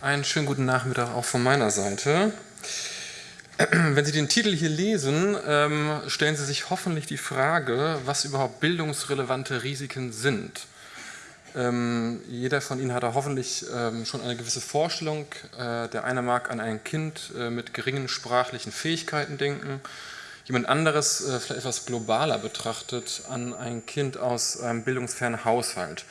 Einen schönen guten Nachmittag auch von meiner Seite. Wenn Sie den Titel hier lesen, ähm, stellen Sie sich hoffentlich die Frage, was überhaupt bildungsrelevante Risiken sind. Ähm, jeder von Ihnen hat da hoffentlich ähm, schon eine gewisse Vorstellung. Äh, der eine mag an ein Kind äh, mit geringen sprachlichen Fähigkeiten denken, jemand anderes, äh, vielleicht etwas globaler betrachtet, an ein Kind aus einem bildungsfernen Haushalt.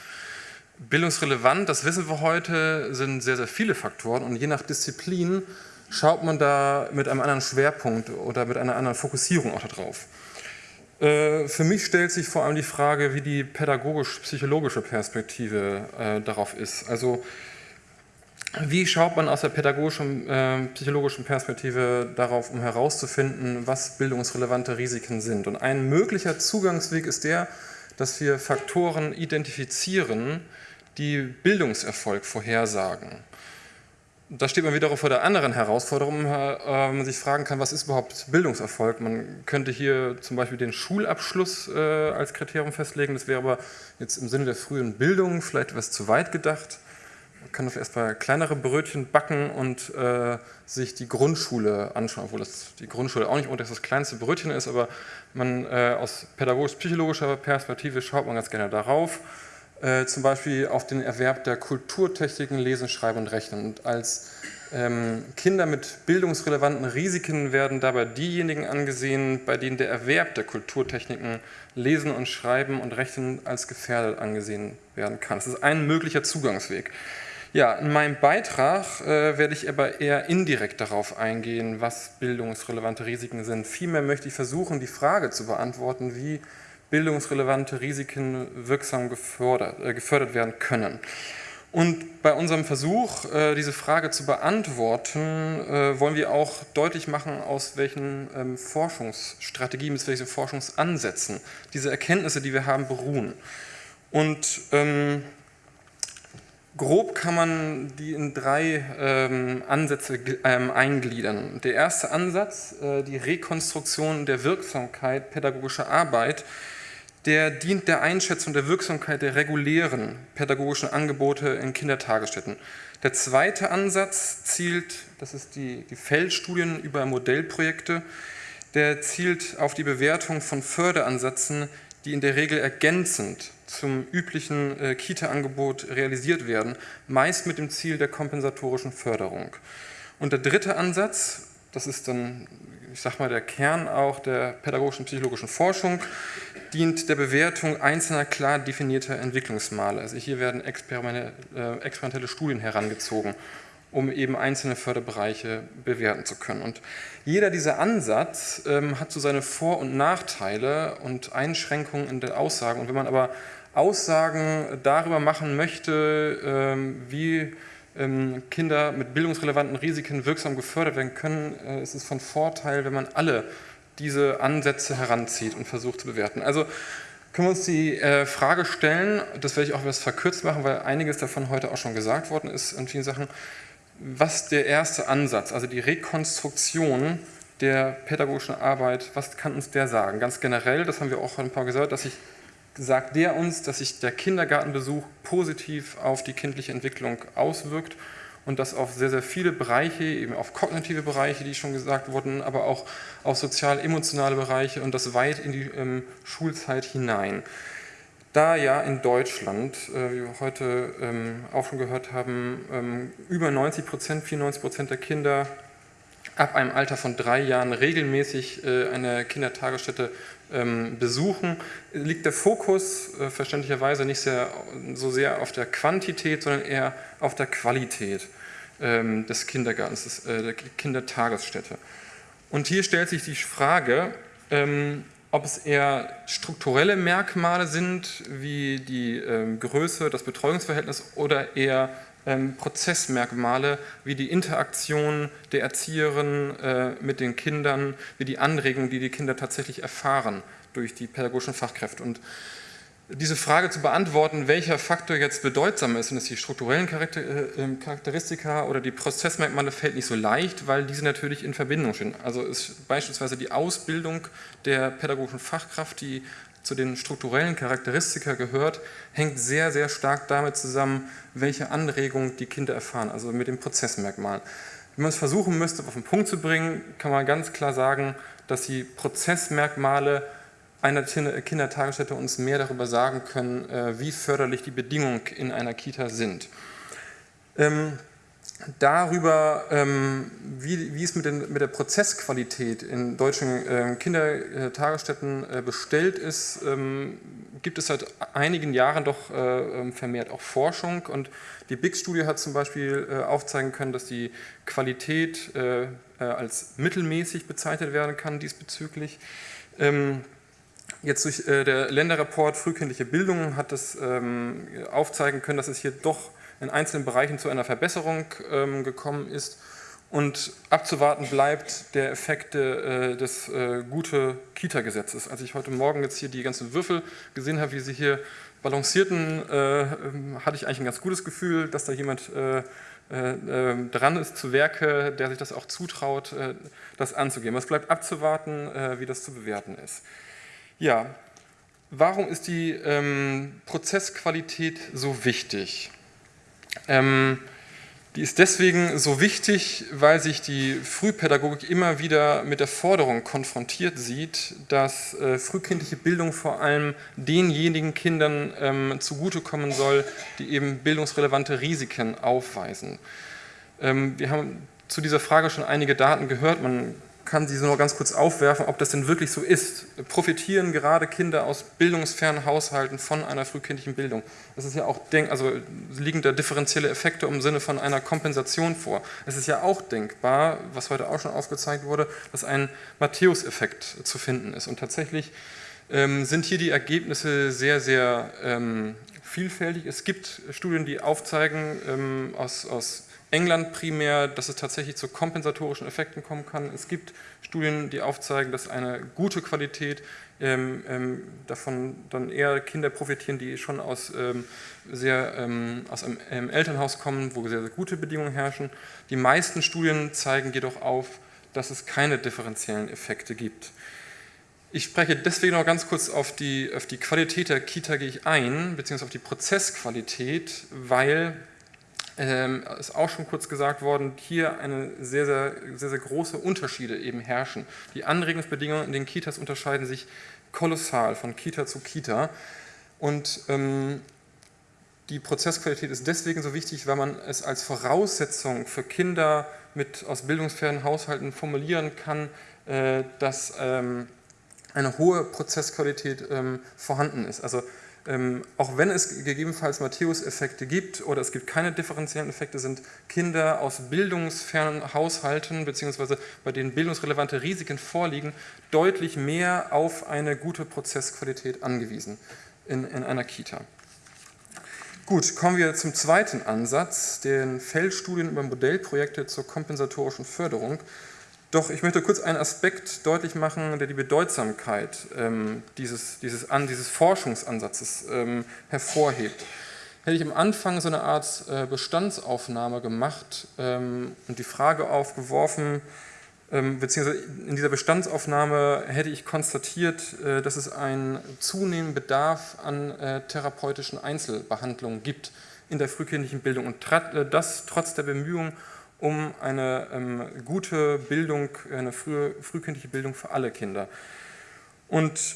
Bildungsrelevant, das wissen wir heute, sind sehr, sehr viele Faktoren und je nach Disziplin schaut man da mit einem anderen Schwerpunkt oder mit einer anderen Fokussierung auch darauf. Äh, für mich stellt sich vor allem die Frage, wie die pädagogisch-psychologische Perspektive äh, darauf ist. Also wie schaut man aus der pädagogischen, äh, psychologischen Perspektive darauf, um herauszufinden, was bildungsrelevante Risiken sind? Und ein möglicher Zugangsweg ist der, dass wir Faktoren identifizieren, die Bildungserfolg vorhersagen. Da steht man wiederum vor der anderen Herausforderung, äh, man sich fragen kann, was ist überhaupt Bildungserfolg? Man könnte hier zum Beispiel den Schulabschluss äh, als Kriterium festlegen, das wäre aber jetzt im Sinne der frühen Bildung vielleicht etwas zu weit gedacht. Man kann doch erstmal kleinere Brötchen backen und äh, sich die Grundschule anschauen, obwohl das die Grundschule auch nicht unter das kleinste Brötchen ist, aber man äh, aus pädagogisch-psychologischer Perspektive schaut man ganz gerne darauf, äh, zum Beispiel auf den Erwerb der Kulturtechniken Lesen, Schreiben und Rechnen. Und als ähm, Kinder mit bildungsrelevanten Risiken werden dabei diejenigen angesehen, bei denen der Erwerb der Kulturtechniken Lesen und Schreiben und Rechnen als gefährdet angesehen werden kann. Das ist ein möglicher Zugangsweg. Ja, in meinem Beitrag äh, werde ich aber eher indirekt darauf eingehen, was bildungsrelevante Risiken sind. Vielmehr möchte ich versuchen, die Frage zu beantworten, wie bildungsrelevante Risiken wirksam gefördert, äh, gefördert werden können. Und bei unserem Versuch, äh, diese Frage zu beantworten, äh, wollen wir auch deutlich machen, aus welchen ähm, Forschungsstrategien, aus welchen Forschungsansätzen diese Erkenntnisse, die wir haben, beruhen. Und ähm, Grob kann man die in drei ähm, Ansätze ähm, eingliedern. Der erste Ansatz, äh, die Rekonstruktion der Wirksamkeit pädagogischer Arbeit, der dient der Einschätzung der Wirksamkeit der regulären pädagogischen Angebote in Kindertagesstätten. Der zweite Ansatz zielt, das ist die, die Feldstudien über Modellprojekte, der zielt auf die Bewertung von Förderansätzen, die in der Regel ergänzend zum üblichen äh, Kita-Angebot realisiert werden, meist mit dem Ziel der kompensatorischen Förderung. Und der dritte Ansatz, das ist dann, ich sag mal, der Kern auch der pädagogischen psychologischen Forschung, dient der Bewertung einzelner klar definierter Entwicklungsmale. Also hier werden äh, experimentelle Studien herangezogen, um eben einzelne Förderbereiche bewerten zu können. Und jeder dieser Ansatz ähm, hat so seine Vor- und Nachteile und Einschränkungen in der Aussage. Und wenn man aber Aussagen darüber machen möchte, ähm, wie Kinder mit bildungsrelevanten Risiken wirksam gefördert werden können, äh, ist es von Vorteil, wenn man alle diese Ansätze heranzieht und versucht zu bewerten. Also können wir uns die äh, Frage stellen, das werde ich auch etwas verkürzt machen, weil einiges davon heute auch schon gesagt worden ist in vielen Sachen, was der erste Ansatz, also die Rekonstruktion der pädagogischen Arbeit, was kann uns der sagen? Ganz generell, das haben wir auch ein paar gesagt, dass sich sagt der uns, dass sich der Kindergartenbesuch positiv auf die kindliche Entwicklung auswirkt und das auf sehr, sehr viele Bereiche, eben auf kognitive Bereiche, die schon gesagt wurden, aber auch auf sozial-emotionale Bereiche und das weit in die ähm, Schulzeit hinein. Da ja in Deutschland, äh, wie wir heute ähm, auch schon gehört haben, ähm, über 90 Prozent, 94 Prozent der Kinder ab einem Alter von drei Jahren regelmäßig äh, eine Kindertagesstätte besuchen, liegt der Fokus äh, verständlicherweise nicht sehr, so sehr auf der Quantität, sondern eher auf der Qualität ähm, des Kindergartens, äh, der Kindertagesstätte. Und hier stellt sich die Frage, ähm, ob es eher strukturelle Merkmale sind, wie die ähm, Größe, das Betreuungsverhältnis oder eher ähm, Prozessmerkmale wie die Interaktion der Erzieherin äh, mit den Kindern, wie die Anregungen, die die Kinder tatsächlich erfahren durch die pädagogischen Fachkräfte. Und diese Frage zu beantworten, welcher Faktor jetzt bedeutsam ist, sind es die strukturellen äh, ähm, Charakteristika oder die Prozessmerkmale, fällt nicht so leicht, weil diese natürlich in Verbindung stehen. Also ist beispielsweise die Ausbildung der pädagogischen Fachkraft, die zu den strukturellen Charakteristika gehört, hängt sehr, sehr stark damit zusammen, welche Anregung die Kinder erfahren, also mit den Prozessmerkmalen. Wenn man es versuchen müsste, auf den Punkt zu bringen, kann man ganz klar sagen, dass die Prozessmerkmale einer Kindertagesstätte uns mehr darüber sagen können, äh, wie förderlich die Bedingungen in einer Kita sind. Ähm, darüber, ähm, wie, wie, es mit, den, mit, der Prozessqualität in deutschen äh, Kindertagesstätten äh, bestellt ist, ähm, gibt es seit einigen Jahren doch äh, ähm, vermehrt auch Forschung und die BIG-Studie hat zum Beispiel äh, aufzeigen können, dass die Qualität äh, äh, als mittelmäßig bezeichnet werden kann diesbezüglich. Ähm, jetzt durch der Länderreport Frühkindliche Bildung hat es ähm, aufzeigen können, dass es hier doch in einzelnen Bereichen zu einer Verbesserung ähm, gekommen ist und abzuwarten bleibt der Effekt äh, des äh, gute Kita-Gesetzes. Als ich heute Morgen jetzt hier die ganzen Würfel gesehen habe, wie sie hier balancierten, äh, ähm, hatte ich eigentlich ein ganz gutes Gefühl, dass da jemand äh, äh, ähm, dran ist zu Werke, der sich das auch zutraut, äh, das anzugehen. Es bleibt abzuwarten, wie das zu bewerten ist. Ja, warum ist die ähm, Prozessqualität so wichtig? Ähm, die ist deswegen so wichtig, weil sich die Frühpädagogik immer wieder mit der Forderung konfrontiert sieht, dass äh, frühkindliche Bildung vor allem denjenigen Kindern ähm, zugutekommen soll, die eben bildungsrelevante Risiken aufweisen. Ähm, wir haben zu dieser Frage schon einige Daten gehört. Man kann Sie so noch ganz kurz aufwerfen, ob das denn wirklich so ist. Profitieren gerade Kinder aus bildungsfernen Haushalten von einer frühkindlichen Bildung? Das ist ja auch, denk also liegen da differenzielle Effekte im Sinne von einer Kompensation vor. Es ist ja auch denkbar, was heute auch schon aufgezeigt wurde, dass ein Matthäus-Effekt zu finden ist. Und tatsächlich ähm, sind hier die Ergebnisse sehr, sehr ähm, vielfältig. Es gibt Studien, die aufzeigen ähm, aus, aus England primär, dass es tatsächlich zu kompensatorischen Effekten kommen kann. Es gibt Studien, die aufzeigen, dass eine gute Qualität ähm, ähm, davon dann eher Kinder profitieren, die schon aus, ähm, sehr, ähm, aus einem, Elternhaus kommen, wo sehr, sehr gute Bedingungen herrschen. Die meisten Studien zeigen jedoch auf, dass es keine differenziellen Effekte gibt. Ich spreche deswegen noch ganz kurz auf die, auf die Qualität der Kita gehe ich ein, beziehungsweise auf die Prozessqualität, weil ähm, ist auch schon kurz gesagt worden, hier eine sehr, sehr, sehr, sehr große Unterschiede eben herrschen. Die Anregungsbedingungen in den Kitas unterscheiden sich kolossal von Kita zu Kita und ähm, die Prozessqualität ist deswegen so wichtig, weil man es als Voraussetzung für Kinder mit aus bildungsfernen Haushalten formulieren kann, äh, dass ähm, eine hohe Prozessqualität ähm, vorhanden ist. Also ähm, auch wenn es gegebenenfalls Matthäus-Effekte gibt oder es gibt keine differenziellen Effekte, sind Kinder aus bildungsfernen Haushalten bzw. bei denen bildungsrelevante Risiken vorliegen, deutlich mehr auf eine gute Prozessqualität angewiesen in, in einer Kita. Gut, kommen wir zum zweiten Ansatz, den Feldstudien über Modellprojekte zur kompensatorischen Förderung. Doch ich möchte kurz einen Aspekt deutlich machen, der die Bedeutsamkeit ähm, dieses, dieses, an, dieses Forschungsansatzes ähm, hervorhebt. Hätte ich am Anfang so eine Art äh, Bestandsaufnahme gemacht ähm, und die Frage aufgeworfen, ähm, beziehungsweise in dieser Bestandsaufnahme hätte ich konstatiert, äh, dass es einen zunehmenden Bedarf an äh, therapeutischen Einzelbehandlungen gibt in der frühkindlichen Bildung und äh, das trotz der Bemühungen um eine ähm, gute Bildung, eine frühe, frühkindliche Bildung für alle Kinder. Und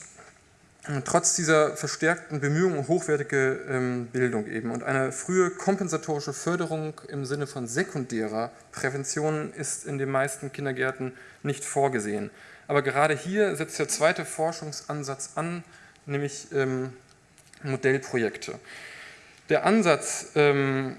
äh, trotz dieser verstärkten Bemühungen um hochwertige ähm, Bildung eben und eine frühe kompensatorische Förderung im Sinne von sekundärer Prävention ist in den meisten Kindergärten nicht vorgesehen. Aber gerade hier setzt der zweite Forschungsansatz an, nämlich ähm, Modellprojekte. Der Ansatz, ähm,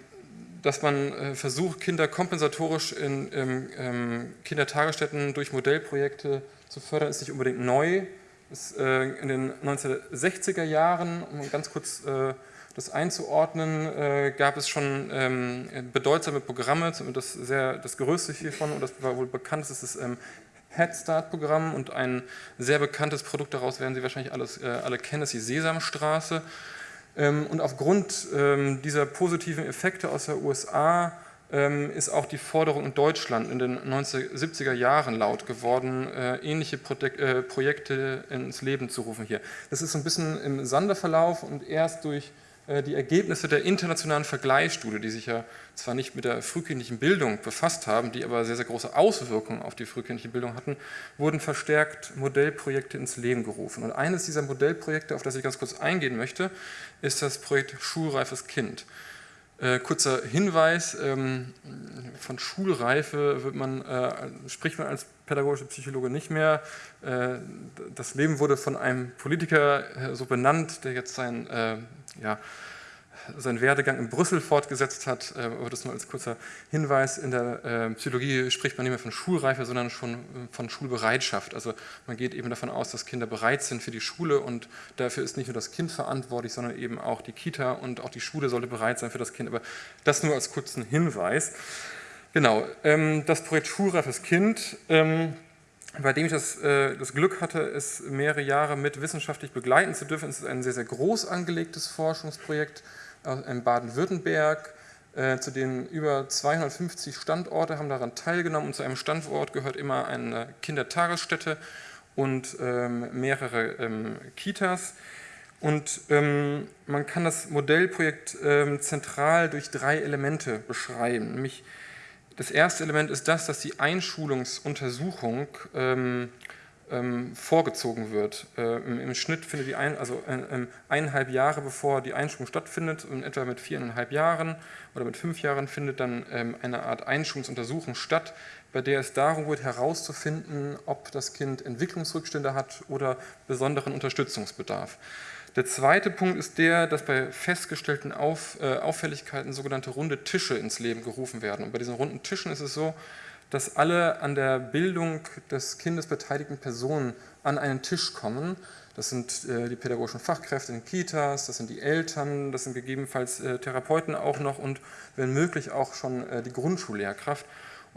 dass man äh, versucht, Kinder kompensatorisch in ähm, Kindertagesstätten durch Modellprojekte zu fördern, ist nicht unbedingt neu. Ist, äh, in den 1960er Jahren, um ganz kurz äh, das einzuordnen, gab es schon ähm, bedeutsame Programme, das, sehr, das größte hiervon, und das war wohl bekannt, ist das ähm, Head Start-Programm und ein sehr bekanntes Produkt daraus werden Sie wahrscheinlich alles, alle kennen, ist die Sesamstraße. Ähm, und aufgrund ähm, dieser positiven Effekte aus der USA ähm, ist auch die Forderung in Deutschland in den 1970er Jahren laut geworden, äh, ähnliche äh, Projekte ins Leben zu rufen hier. Das ist so ein bisschen im Sanderverlauf und erst durch die Ergebnisse der internationalen Vergleichsstudie, die sich ja zwar nicht mit der frühkindlichen Bildung befasst haben, die aber sehr, sehr große Auswirkungen auf die frühkindliche Bildung hatten, wurden verstärkt Modellprojekte ins Leben gerufen. Und eines dieser Modellprojekte, auf das ich ganz kurz eingehen möchte, ist das Projekt Schulreifes Kind. Äh, kurzer Hinweis, ähm, von Schulreife wird man, äh, spricht man als pädagogische Psychologe nicht mehr. Äh, das Leben wurde von einem Politiker äh, so benannt, der jetzt sein äh, ja, seinen Werdegang in Brüssel fortgesetzt hat. Äh, aber das nur als kurzer Hinweis. In der äh, Psychologie spricht man nicht mehr von Schulreife, sondern schon äh, von Schulbereitschaft. Also man geht eben davon aus, dass Kinder bereit sind für die Schule und dafür ist nicht nur das Kind verantwortlich, sondern eben auch die Kita und auch die Schule sollte bereit sein für das Kind. Aber das nur als kurzen Hinweis. Genau, ähm, das Projekt Schulreifes Kind ähm, bei dem ich das, das, Glück hatte, es mehrere Jahre mit wissenschaftlich begleiten zu dürfen. Es ist ein sehr, sehr groß angelegtes Forschungsprojekt in Baden-Württemberg, äh, zu denen über 250 Standorte haben daran teilgenommen und zu einem Standort gehört immer eine Kindertagesstätte und ähm, mehrere ähm, Kitas. Und ähm, man kann das Modellprojekt ähm, zentral durch drei Elemente beschreiben. Nämlich das erste Element ist das, dass die Einschulungsuntersuchung ähm, ähm, vorgezogen wird. Äh, im, im, Schnitt findet die ein, also äh, eineinhalb Jahre bevor die Einschulung stattfindet, und etwa mit viereinhalb Jahren oder mit fünf Jahren findet dann ähm, eine Art Einschulungsuntersuchung statt, bei der es darum geht herauszufinden, ob das Kind Entwicklungsrückstände hat oder besonderen Unterstützungsbedarf. Der zweite Punkt ist der, dass bei festgestellten Auf, äh, Auffälligkeiten sogenannte runde Tische ins Leben gerufen werden. Und bei diesen runden Tischen ist es so, dass alle an der Bildung des Kindes beteiligten Personen an einen Tisch kommen. Das sind äh, die pädagogischen Fachkräfte in Kitas, das sind die Eltern, das sind gegebenenfalls äh, Therapeuten auch noch und wenn möglich auch schon äh, die Grundschullehrkraft.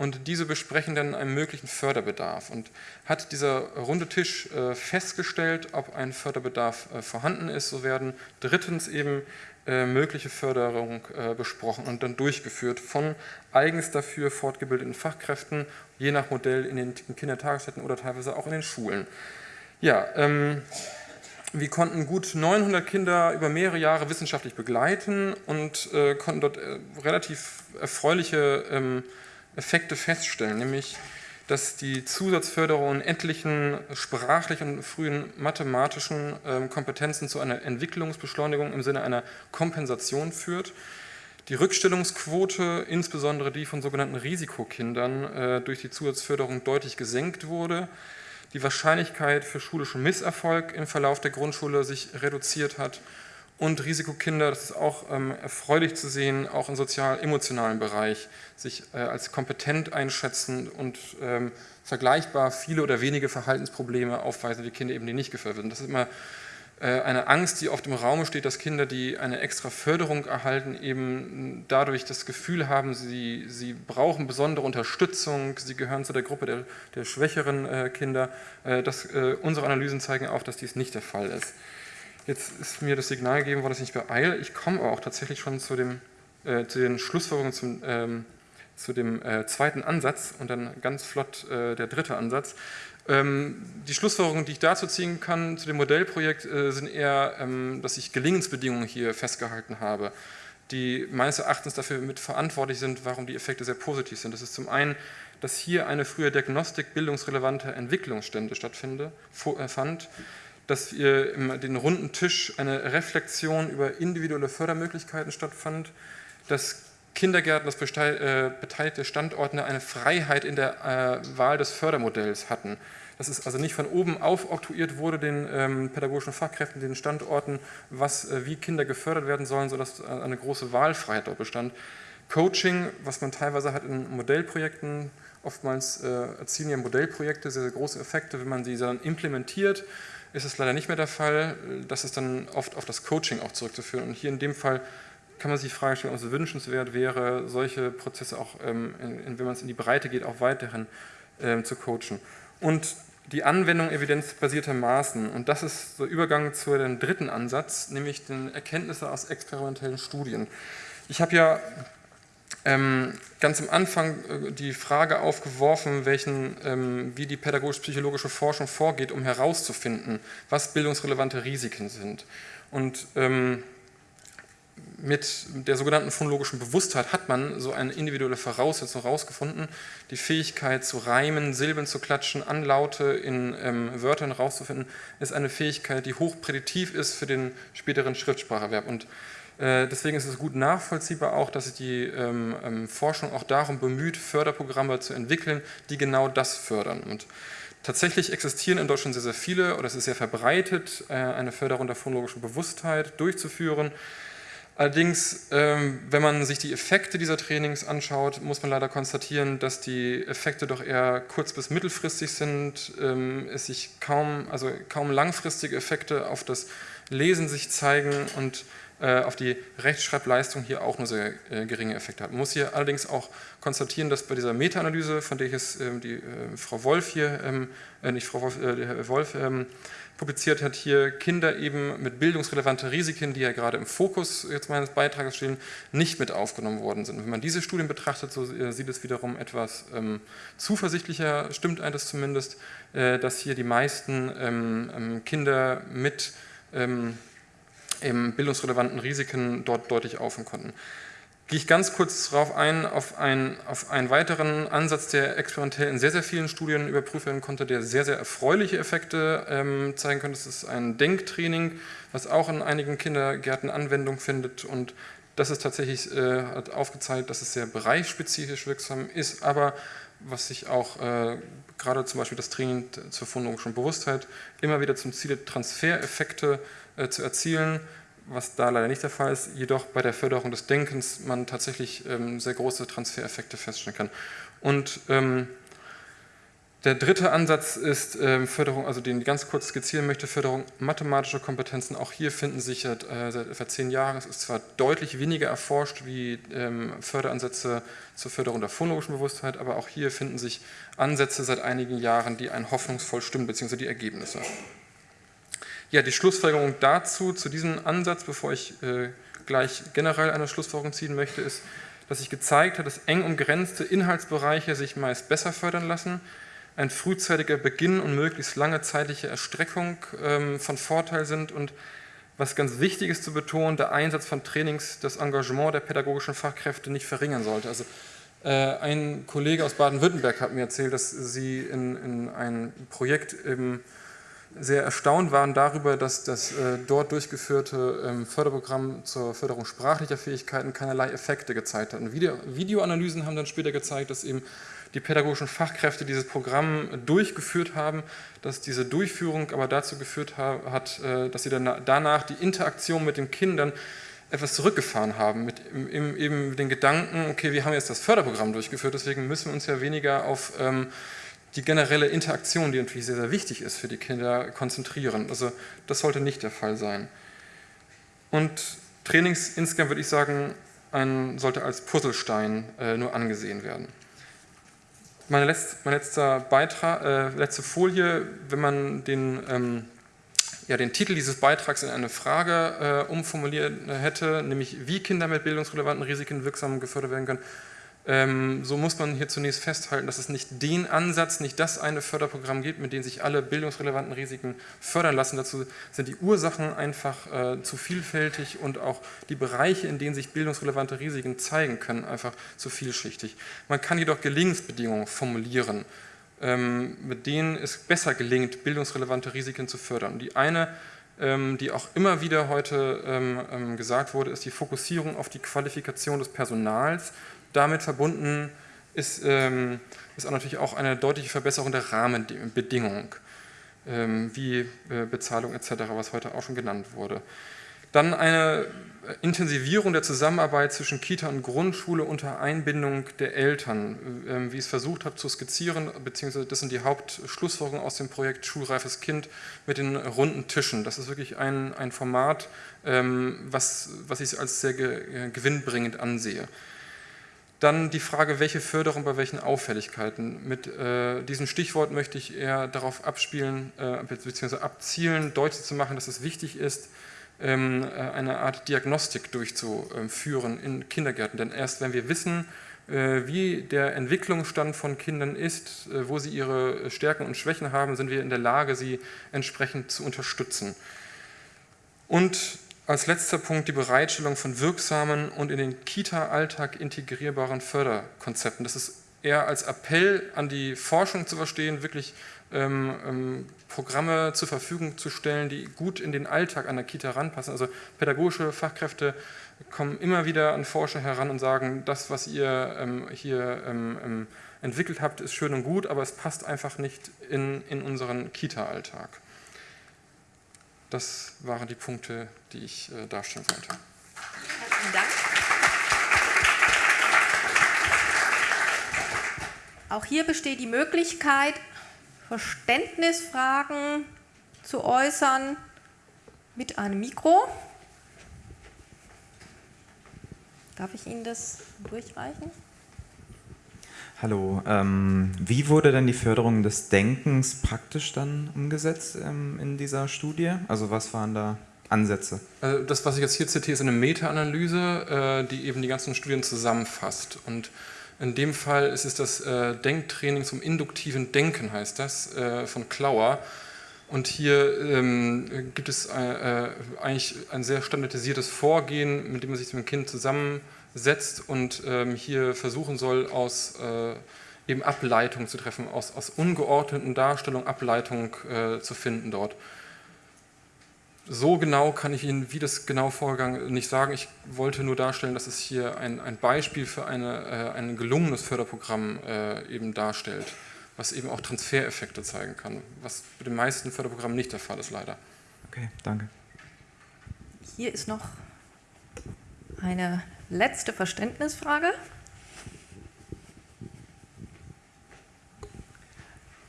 Und diese besprechen dann einen möglichen Förderbedarf. Und hat dieser runde Tisch äh, festgestellt, ob ein Förderbedarf äh, vorhanden ist, so werden drittens eben äh, mögliche Förderung besprochen und dann durchgeführt von eigens dafür fortgebildeten Fachkräften, je nach Modell in den Kindertagesstätten oder teilweise auch in den Schulen. Ja, ähm, wir konnten gut 900 Kinder über mehrere Jahre wissenschaftlich begleiten und äh, konnten dort äh, relativ erfreuliche ähm, Effekte feststellen, nämlich dass die Zusatzförderung in etlichen sprachlichen und frühen mathematischen ähm, Kompetenzen zu einer Entwicklungsbeschleunigung im Sinne einer Kompensation führt. Die Rückstellungsquote, insbesondere die von sogenannten Risikokindern, äh, durch die Zusatzförderung deutlich gesenkt wurde. Die Wahrscheinlichkeit für schulischen Misserfolg im Verlauf der Grundschule sich reduziert hat und Risikokinder, das ist auch ähm, erfreulich zu sehen, auch im sozial-emotionalen Bereich sich äh, als kompetent einschätzen und ähm, vergleichbar viele oder wenige Verhaltensprobleme aufweisen, die Kinder eben die nicht gefördert werden. Das ist immer äh, eine Angst, die oft im Raum steht, dass Kinder, die eine extra Förderung erhalten, eben dadurch das Gefühl haben, sie, sie brauchen besondere Unterstützung, sie gehören zu der Gruppe der, der schwächeren äh, Kinder. Äh, das, äh, unsere Analysen zeigen auch, dass dies nicht der Fall ist. Jetzt ist mir das Signal gegeben worden, dass ich beeile. Ich komme aber auch tatsächlich schon zu, dem, äh, zu den Schlussfolgerungen zum, ähm, zu dem äh, zweiten Ansatz und dann ganz flott äh, der dritte Ansatz. Ähm, die Schlussfolgerungen, die ich dazu ziehen kann zu dem Modellprojekt, äh, sind eher, ähm, dass ich Gelingensbedingungen hier festgehalten habe, die meines Erachtens dafür mit verantwortlich sind, warum die Effekte sehr positiv sind. Das ist zum einen, dass hier eine frühe Diagnostik bildungsrelevanter Entwicklungsstände stattfand, dass im den runden Tisch eine Reflexion über individuelle Fördermöglichkeiten stattfand, dass Kindergärten, das äh, beteiligte Standorte eine Freiheit in der äh, Wahl des Fördermodells hatten. Dass es also nicht von oben auf oktroyiert wurde, den ähm, pädagogischen Fachkräften, den Standorten, was, äh, wie Kinder gefördert werden sollen, sodass eine große Wahlfreiheit dort bestand. Coaching, was man teilweise hat in Modellprojekten, oftmals erzielen ja Modellprojekte sehr, sehr große Effekte, wenn man sie dann implementiert ist es leider nicht mehr der Fall. Das ist dann oft auf das Coaching auch zurückzuführen. Und hier in dem Fall kann man sich die Frage stellen, ob es wünschenswert wäre, solche Prozesse auch, ähm, in, wenn man es in die Breite geht, auch weiterhin ähm, zu coachen. Und die Anwendung evidenzbasierter Maßen. Und das ist der Übergang zu dem dritten Ansatz, nämlich den Erkenntnisse aus experimentellen Studien. Ich habe ja ganz am Anfang äh, die Frage aufgeworfen, welchen, ähm, wie die pädagogisch-psychologische Forschung vorgeht, um herauszufinden, was bildungsrelevante Risiken sind. Und ähm, mit der sogenannten phonologischen Bewusstheit hat man so eine individuelle Voraussetzung herausgefunden, die Fähigkeit zu reimen, Silben zu klatschen, Anlaute in ähm, Wörtern herauszufinden, ist eine Fähigkeit, die hochprädiktiv ist für den späteren Schriftspracherwerb. Und deswegen ist es gut nachvollziehbar auch, dass sich die ähm, ähm, Forschung auch darum bemüht, Förderprogramme zu entwickeln, die genau das fördern. Und tatsächlich existieren in Deutschland sehr, sehr viele, oder es ist sehr verbreitet, äh, eine Förderung der phonologischen Bewusstheit durchzuführen. Allerdings, ähm, wenn man sich die Effekte dieser Trainings anschaut, muss man leider konstatieren, dass die Effekte doch eher kurz- bis mittelfristig sind, ähm, es sich kaum, also kaum langfristige Effekte auf das Lesen sich zeigen und äh, auf die Rechtschreibleistung hier auch nur sehr äh, geringe Effekte hat. Man muss hier allerdings auch konstatieren, dass bei dieser Meta-Analyse, von der jetzt ähm, die äh, Frau Wolf hier, ähm, nicht Frau Wolf, Herr Wolf ähm, publiziert hat, hier Kinder eben mit bildungsrelevanten Risiken, die ja gerade im Fokus jetzt meines Beitrages stehen, nicht mit aufgenommen worden sind. Wenn man diese Studien betrachtet, so sieht es wiederum etwas zuversichtlicher, stimmt eines zumindest, äh, dass hier die meisten Kinder mit ähm, eben bildungsrelevanten Risiken dort deutlich aufhören konnten. Gehe ich ganz kurz darauf ein, auf, ein, auf einen weiteren Ansatz, der experimentell in sehr, sehr vielen Studien überprüft werden konnte, der sehr, sehr erfreuliche Effekte ähm, zeigen könnte. Das ist ein Denktraining, was auch in einigen Kindergärten Anwendung findet und das ist tatsächlich, äh, hat aufgezeigt, dass es sehr bereichsspezifisch wirksam ist, aber was sich auch äh, gerade zum Beispiel das Training zur phonologischen Bewusstheit immer wieder zum Ziel Transfereffekte äh, zu erzielen, was da leider nicht der Fall ist, jedoch bei der Förderung des Denkens man tatsächlich ähm, sehr große Transfereffekte feststellen kann. Und ähm, der dritte Ansatz ist ähm, Förderung, also den ich ganz kurz skizzieren möchte, Förderung mathematischer Kompetenzen. Auch hier finden sich äh, seit etwa zehn Jahren, es ist zwar deutlich weniger erforscht wie ähm, Förderansätze zur Förderung der phonologischen Bewusstheit, aber auch hier finden sich Ansätze seit einigen Jahren, die einen hoffnungsvoll stimmen, beziehungsweise die Ergebnisse. Ja, die Schlussfolgerung dazu, zu diesem Ansatz, bevor ich äh, gleich generell eine Schlussfolgerung ziehen möchte, ist, dass sich gezeigt hat, dass eng umgrenzte Inhaltsbereiche sich meist besser fördern lassen, ein frühzeitiger Beginn und möglichst lange zeitliche Erstreckung ähm, von Vorteil sind und was ganz wichtig ist zu betonen, der Einsatz von Trainings das Engagement der pädagogischen Fachkräfte nicht verringern sollte. Also äh, ein Kollege aus Baden-Württemberg hat mir erzählt, dass sie in, in ein Projekt im sehr erstaunt waren darüber, dass das äh, dort durchgeführte ähm, Förderprogramm zur Förderung sprachlicher Fähigkeiten keinerlei Effekte gezeigt hat. Und Video Videoanalysen haben dann später gezeigt, dass eben die pädagogischen Fachkräfte dieses Programm durchgeführt haben, dass diese Durchführung aber dazu geführt hat, äh, dass sie dann danach die Interaktion mit den Kindern etwas zurückgefahren haben, mit eben den Gedanken, okay, wir haben jetzt das Förderprogramm durchgeführt, deswegen müssen wir uns ja weniger auf ähm, die generelle Interaktion, die natürlich sehr, sehr wichtig ist für die Kinder, konzentrieren. Also das sollte nicht der Fall sein. Und Trainings insgesamt würde ich sagen, ein, sollte als Puzzlestein äh, nur angesehen werden. Meine letzt, mein letzter Beitrag, äh, letzte Folie, wenn man den, ähm, ja, den Titel dieses Beitrags in eine Frage äh, umformuliert hätte, nämlich wie Kinder mit bildungsrelevanten Risiken wirksam gefördert werden können, so muss man hier zunächst festhalten, dass es nicht den Ansatz, nicht das eine Förderprogramm gibt, mit dem sich alle bildungsrelevanten Risiken fördern lassen. Dazu sind die Ursachen einfach äh, zu vielfältig und auch die Bereiche, in denen sich bildungsrelevante Risiken zeigen können, einfach zu vielschichtig. Man kann jedoch Gelingensbedingungen formulieren, ähm, mit denen es besser gelingt, bildungsrelevante Risiken zu fördern. Die eine ähm, die auch immer wieder heute ähm, ähm, gesagt wurde, ist die Fokussierung auf die Qualifikation des Personals damit verbunden ist, ähm, ist auch natürlich auch eine deutliche Verbesserung der Rahmenbedingungen, ähm, wie äh, Bezahlung etc., was heute auch schon genannt wurde. Dann eine Intensivierung der Zusammenarbeit zwischen Kita und Grundschule unter Einbindung der Eltern, ähm, wie ich es versucht habe zu skizzieren, beziehungsweise das sind die Hauptschlussfolgerungen aus dem Projekt Schulreifes Kind mit den runden Tischen. Das ist wirklich ein, ein Format, ähm, was, was ich als sehr gewinnbringend ansehe. Dann die Frage, welche Förderung bei welchen Auffälligkeiten. Mit äh, diesem Stichwort möchte ich eher darauf abspielen, äh, bzw. abzielen, deutlich zu machen, dass es wichtig ist, ähm, äh, eine Art Diagnostik durchzuführen in Kindergärten. Denn erst wenn wir wissen, äh, wie der Entwicklungsstand von Kindern ist, äh, wo sie ihre Stärken und Schwächen haben, sind wir in der Lage, sie entsprechend zu unterstützen. Und als letzter Punkt die Bereitstellung von wirksamen und in den Kita-Alltag integrierbaren Förderkonzepten. Das ist eher als Appell an die Forschung zu verstehen, wirklich ähm, ähm, Programme zur Verfügung zu stellen, die gut in den Alltag an der Kita ranpassen. Also pädagogische Fachkräfte kommen immer wieder an Forscher heran und sagen, das, was ihr ähm, hier ähm, ähm, entwickelt habt, ist schön und gut, aber es passt einfach nicht in, in unseren Kita-Alltag. Das waren die Punkte, die ich äh, darstellen wollte. Vielen Dank. Auch hier besteht die Möglichkeit, Verständnisfragen zu äußern mit einem Mikro. Darf ich Ihnen das durchreichen? Hallo, ähm, wie wurde denn die Förderung des Denkens praktisch dann umgesetzt ähm, in dieser Studie? Also was waren da Ansätze? Also das, was ich jetzt hier zitiere, ist eine Meta-Analyse, äh, die eben die ganzen Studien zusammenfasst. Und in dem Fall ist es das äh, Denktraining zum induktiven Denken, heißt das, äh, von Klauer. Und hier ähm, gibt es äh, äh, eigentlich ein sehr standardisiertes Vorgehen, mit dem man sich mit dem Kind zusammensetzt und ähm, hier versuchen soll, aus äh, eben Ableitung zu treffen, aus, aus ungeordneten Darstellungen Ableitung äh, zu finden dort. So genau kann ich Ihnen, wie das genau vorgegangen nicht sagen. Ich wollte nur darstellen, dass es hier ein, ein Beispiel für eine, äh, ein gelungenes Förderprogramm äh, eben darstellt was eben auch Transfereffekte zeigen kann, was bei den meisten Förderprogrammen nicht der Fall ist, leider. Okay, danke. Hier ist noch eine letzte Verständnisfrage.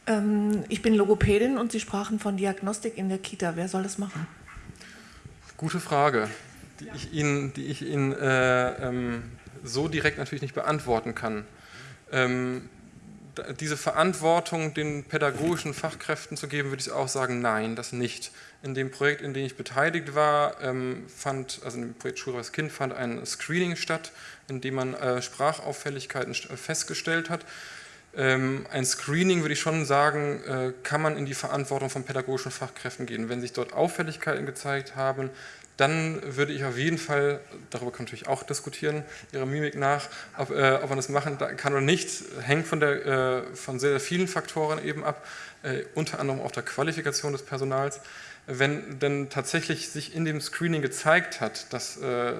Ähm, ich bin Logopädin und Sie sprachen von Diagnostik in der Kita. Wer soll das machen? Gute Frage, die ich Ihnen, die ich Ihnen äh, ähm, so direkt natürlich nicht beantworten kann. Ähm, diese Verantwortung den pädagogischen Fachkräften zu geben, würde ich auch sagen, nein, das nicht. In dem Projekt, in dem ich beteiligt war, ähm, fand, also dem Projekt Schulreiches Kind, fand ein Screening statt, in dem man äh, Sprachauffälligkeiten festgestellt hat. Ähm, ein Screening, würde ich schon sagen, äh, kann man in die Verantwortung von pädagogischen Fachkräften gehen. Wenn sich dort Auffälligkeiten gezeigt haben, dann würde ich auf jeden Fall, darüber kann natürlich auch diskutieren, Ihrer Mimik nach, ob, äh, ob man das machen kann oder nicht, hängt von, der, äh, von sehr, sehr vielen Faktoren eben ab, äh, unter anderem auch der Qualifikation des Personals. Wenn denn tatsächlich sich in dem Screening gezeigt hat, dass äh,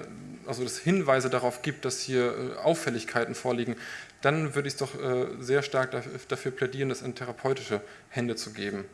also es Hinweise darauf gibt, dass hier äh, Auffälligkeiten vorliegen, dann würde ich doch äh, sehr stark dafür plädieren, das in therapeutische Hände zu geben.